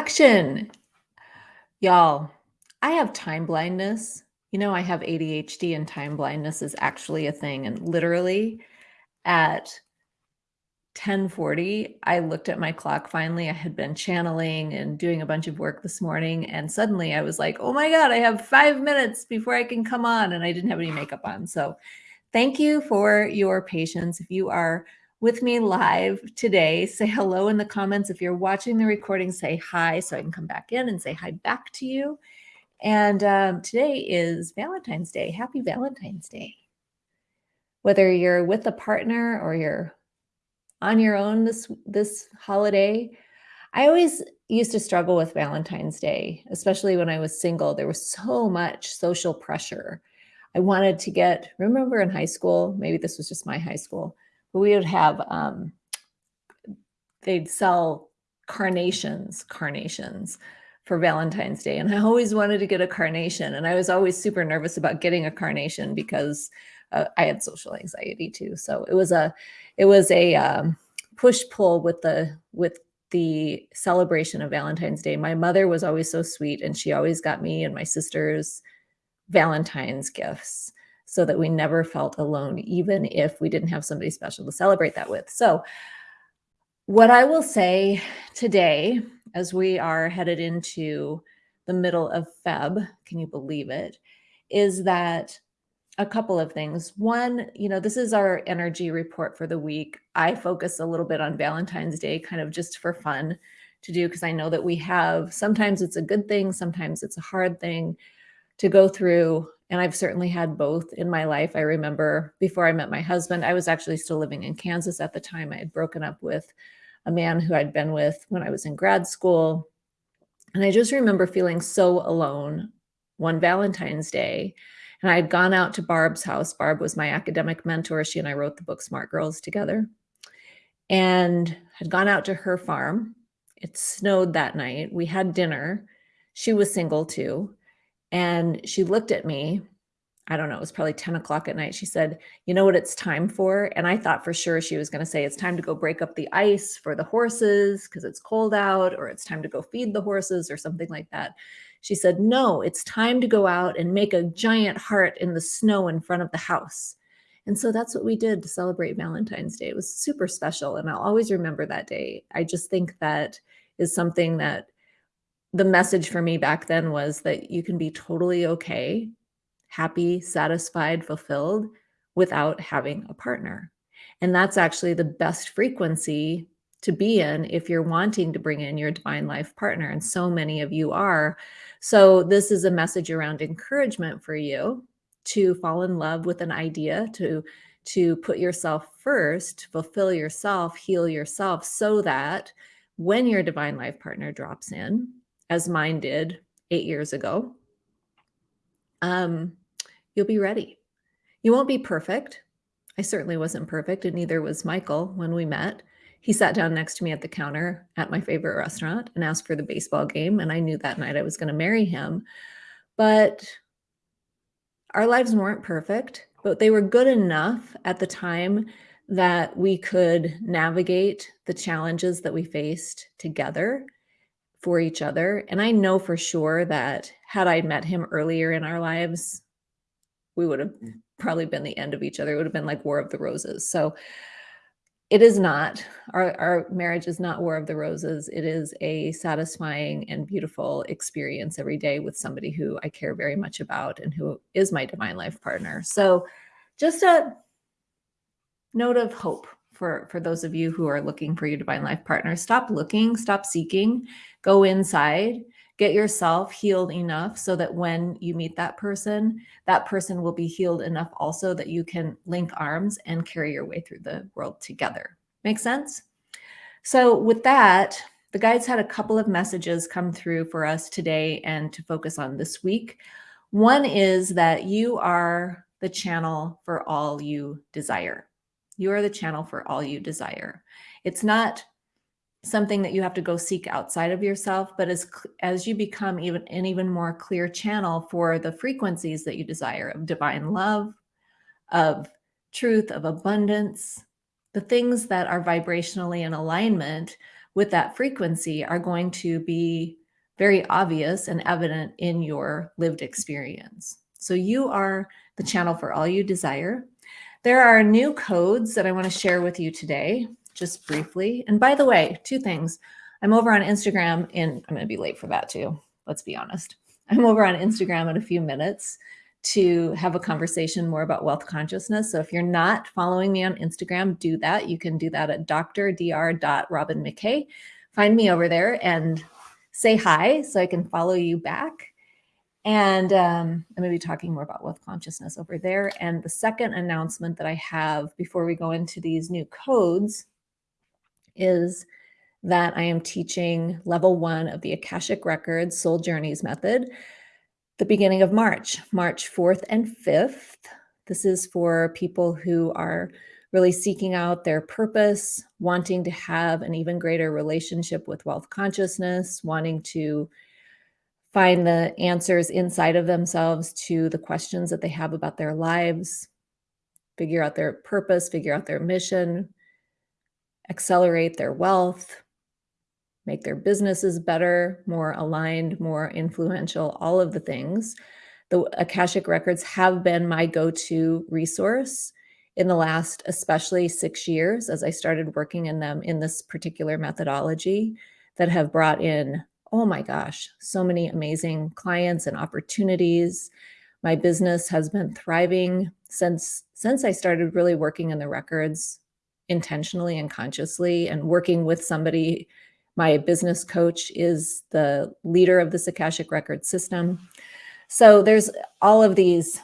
Action. Y'all, I have time blindness. You know, I have ADHD and time blindness is actually a thing. And literally at 1040, I looked at my clock finally. I had been channeling and doing a bunch of work this morning. And suddenly I was like, oh my God, I have five minutes before I can come on. And I didn't have any makeup on. So thank you for your patience. If you are with me live today, say hello in the comments. If you're watching the recording, say hi so I can come back in and say hi back to you. And um, today is Valentine's Day. Happy Valentine's Day. Whether you're with a partner or you're on your own this this holiday, I always used to struggle with Valentine's Day, especially when I was single. There was so much social pressure. I wanted to get, remember in high school, maybe this was just my high school, we would have, um, they'd sell carnations, carnations for Valentine's Day. And I always wanted to get a carnation. And I was always super nervous about getting a carnation because uh, I had social anxiety too. So it was a, it was a um, push pull with the, with the celebration of Valentine's Day. My mother was always so sweet and she always got me and my sisters Valentine's gifts so that we never felt alone, even if we didn't have somebody special to celebrate that with. So what I will say today, as we are headed into the middle of Feb, can you believe it, is that a couple of things. One, you know, this is our energy report for the week. I focus a little bit on Valentine's Day, kind of just for fun to do, because I know that we have, sometimes it's a good thing, sometimes it's a hard thing to go through. And I've certainly had both in my life. I remember before I met my husband, I was actually still living in Kansas at the time. I had broken up with a man who I'd been with when I was in grad school. And I just remember feeling so alone one Valentine's Day. And I had gone out to Barb's house. Barb was my academic mentor. She and I wrote the book Smart Girls together and had gone out to her farm. It snowed that night. We had dinner. She was single too. And she looked at me I don't know, it was probably 10 o'clock at night. She said, you know what it's time for? And I thought for sure she was going to say, it's time to go break up the ice for the horses because it's cold out, or it's time to go feed the horses or something like that. She said, no, it's time to go out and make a giant heart in the snow in front of the house. And so that's what we did to celebrate Valentine's Day. It was super special. And I'll always remember that day. I just think that is something that the message for me back then was that you can be totally okay happy, satisfied, fulfilled without having a partner. And that's actually the best frequency to be in if you're wanting to bring in your divine life partner. And so many of you are. So, this is a message around encouragement for you to fall in love with an idea, to to put yourself first, fulfill yourself, heal yourself so that when your divine life partner drops in, as mine did eight years ago, um, you'll be ready. You won't be perfect. I certainly wasn't perfect, and neither was Michael when we met. He sat down next to me at the counter at my favorite restaurant and asked for the baseball game. And I knew that night I was going to marry him. But our lives weren't perfect, but they were good enough at the time that we could navigate the challenges that we faced together for each other. And I know for sure that had I met him earlier in our lives, we would have mm. probably been the end of each other. It would have been like War of the Roses. So it is not, our, our marriage is not War of the Roses. It is a satisfying and beautiful experience every day with somebody who I care very much about and who is my divine life partner. So just a note of hope for, for those of you who are looking for your divine life partner. Stop looking, stop seeking, go inside get yourself healed enough so that when you meet that person, that person will be healed enough also that you can link arms and carry your way through the world together. Make sense? So with that, the guides had a couple of messages come through for us today and to focus on this week. One is that you are the channel for all you desire. You are the channel for all you desire. It's not something that you have to go seek outside of yourself but as as you become even an even more clear channel for the frequencies that you desire of divine love of truth of abundance the things that are vibrationally in alignment with that frequency are going to be very obvious and evident in your lived experience. So you are the channel for all you desire. There are new codes that I want to share with you today, just briefly. And by the way, two things. I'm over on Instagram and I'm going to be late for that too. Let's be honest. I'm over on Instagram in a few minutes to have a conversation more about wealth consciousness. So if you're not following me on Instagram, do that. You can do that at drdr.robinmckay. Find me over there and say hi so I can follow you back. And um, I'm going to be talking more about wealth consciousness over there. And the second announcement that I have before we go into these new codes is that I am teaching level one of the Akashic Records Soul Journeys method the beginning of March, March 4th and 5th. This is for people who are really seeking out their purpose, wanting to have an even greater relationship with wealth consciousness, wanting to find the answers inside of themselves to the questions that they have about their lives, figure out their purpose, figure out their mission, accelerate their wealth, make their businesses better, more aligned, more influential, all of the things. The Akashic Records have been my go-to resource in the last especially six years as I started working in them in this particular methodology that have brought in, oh my gosh, so many amazing clients and opportunities. My business has been thriving since since I started really working in the records intentionally and consciously and working with somebody my business coach is the leader of the Akashic Record system. So there's all of these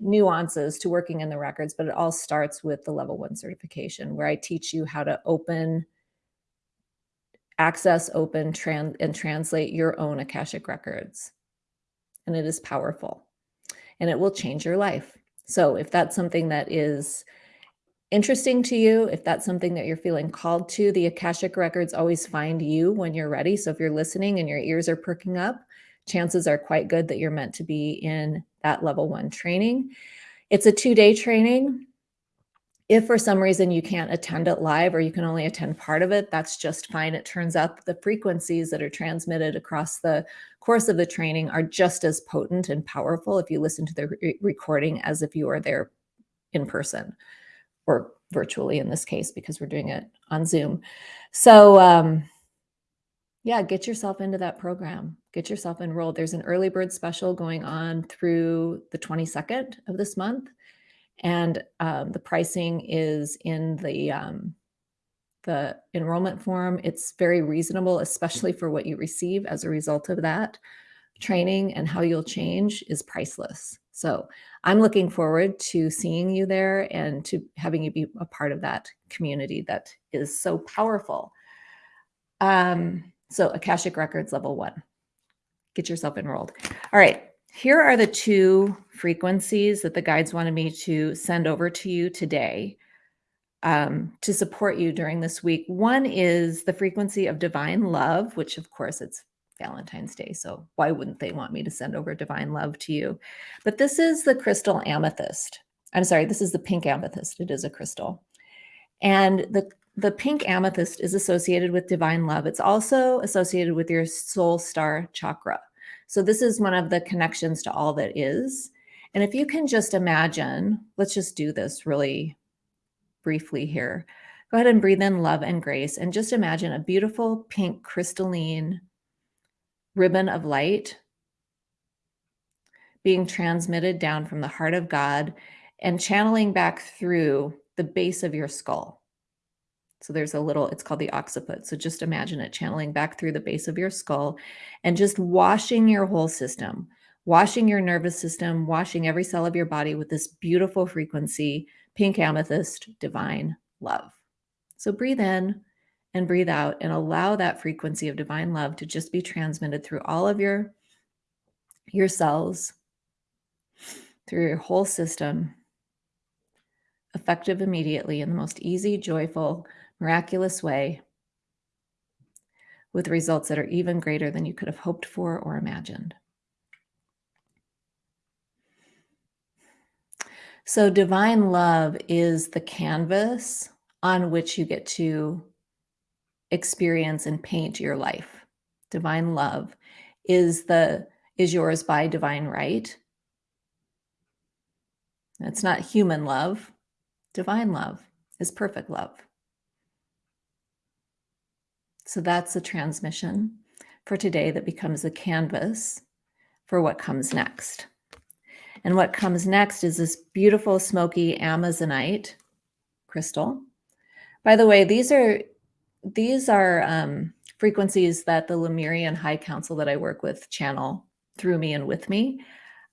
nuances to working in the records, but it all starts with the level one certification where I teach you how to open, access, open, trans and translate your own Akashic records. And it is powerful and it will change your life. So if that's something that is interesting to you, if that's something that you're feeling called to, the Akashic records always find you when you're ready. So if you're listening and your ears are perking up, chances are quite good that you're meant to be in that level one training. It's a two day training. If for some reason you can't attend it live or you can only attend part of it, that's just fine. It turns out the frequencies that are transmitted across the course of the training are just as potent and powerful if you listen to the re recording as if you are there in person or virtually in this case, because we're doing it on Zoom. So um, yeah, get yourself into that program, get yourself enrolled. There's an early bird special going on through the 22nd of this month. And um, the pricing is in the, um, the enrollment form. It's very reasonable, especially for what you receive as a result of that training and how you'll change is priceless. So I'm looking forward to seeing you there and to having you be a part of that community that is so powerful. Um, so Akashic Records level one, get yourself enrolled. All right, here are the two frequencies that the guides wanted me to send over to you today um, to support you during this week. One is the frequency of divine love, which of course it's Valentine's Day. So why wouldn't they want me to send over divine love to you? But this is the crystal amethyst. I'm sorry, this is the pink amethyst. It is a crystal. And the, the pink amethyst is associated with divine love. It's also associated with your soul star chakra. So this is one of the connections to all that is. And if you can just imagine, let's just do this really briefly here. Go ahead and breathe in love and grace and just imagine a beautiful pink crystalline ribbon of light being transmitted down from the heart of God and channeling back through the base of your skull. So there's a little, it's called the occiput. So just imagine it channeling back through the base of your skull and just washing your whole system, washing your nervous system, washing every cell of your body with this beautiful frequency, pink amethyst, divine love. So breathe in and breathe out and allow that frequency of divine love to just be transmitted through all of your your cells through your whole system effective immediately in the most easy joyful miraculous way with results that are even greater than you could have hoped for or imagined so divine love is the canvas on which you get to experience and paint your life. Divine love is the is yours by divine right. It's not human love. Divine love is perfect love. So that's the transmission for today that becomes a canvas for what comes next. And what comes next is this beautiful smoky Amazonite crystal. By the way, these are these are um, frequencies that the Lemurian High Council that I work with channel through me and with me.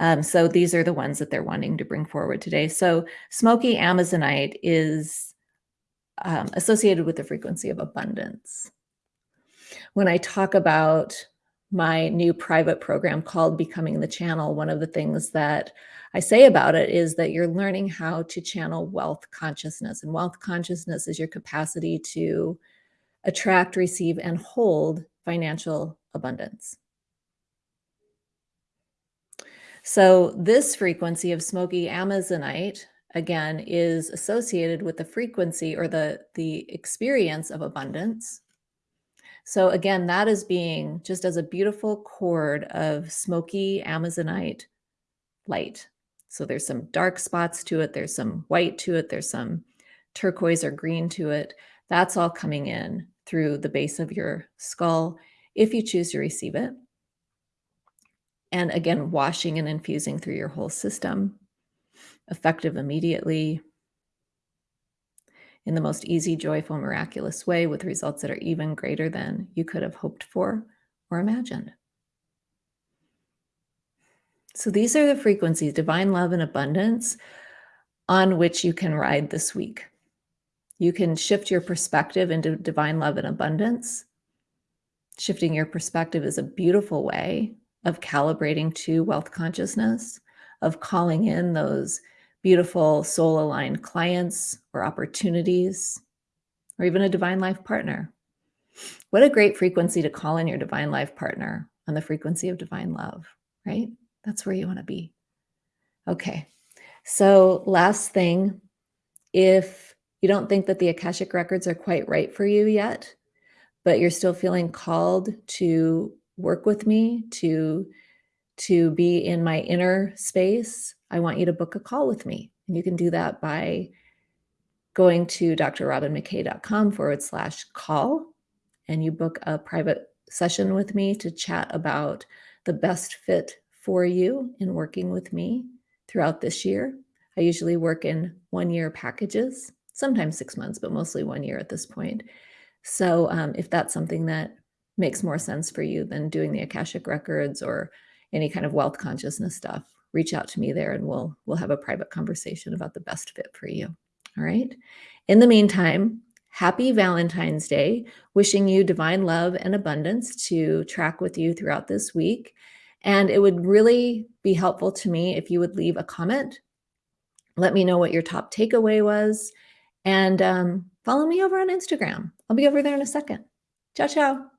Um, so these are the ones that they're wanting to bring forward today. So smoky Amazonite is um, associated with the frequency of abundance. When I talk about my new private program called Becoming the Channel, one of the things that I say about it is that you're learning how to channel wealth consciousness. And wealth consciousness is your capacity to attract, receive, and hold financial abundance. So this frequency of smoky Amazonite, again, is associated with the frequency or the, the experience of abundance. So again, that is being just as a beautiful cord of smoky Amazonite light. So there's some dark spots to it. There's some white to it. There's some turquoise or green to it. That's all coming in through the base of your skull if you choose to receive it. And again, washing and infusing through your whole system, effective immediately, in the most easy, joyful, miraculous way with results that are even greater than you could have hoped for or imagined. So these are the frequencies, divine love and abundance, on which you can ride this week. You can shift your perspective into divine love and abundance. Shifting your perspective is a beautiful way of calibrating to wealth consciousness, of calling in those beautiful soul aligned clients or opportunities, or even a divine life partner. What a great frequency to call in your divine life partner on the frequency of divine love, right? That's where you want to be. Okay. So, last thing, if you don't think that the Akashic records are quite right for you yet, but you're still feeling called to work with me, to to be in my inner space, I want you to book a call with me. And you can do that by going to drrobinmckay.com forward slash call and you book a private session with me to chat about the best fit for you in working with me throughout this year. I usually work in one year packages, sometimes six months, but mostly one year at this point. So um, if that's something that makes more sense for you than doing the Akashic records or any kind of wealth consciousness stuff, reach out to me there and we'll we'll have a private conversation about the best fit for you. All right. In the meantime, happy Valentine's Day. Wishing you divine love and abundance to track with you throughout this week. And it would really be helpful to me if you would leave a comment. Let me know what your top takeaway was. And um, follow me over on Instagram. I'll be over there in a second. Ciao, ciao.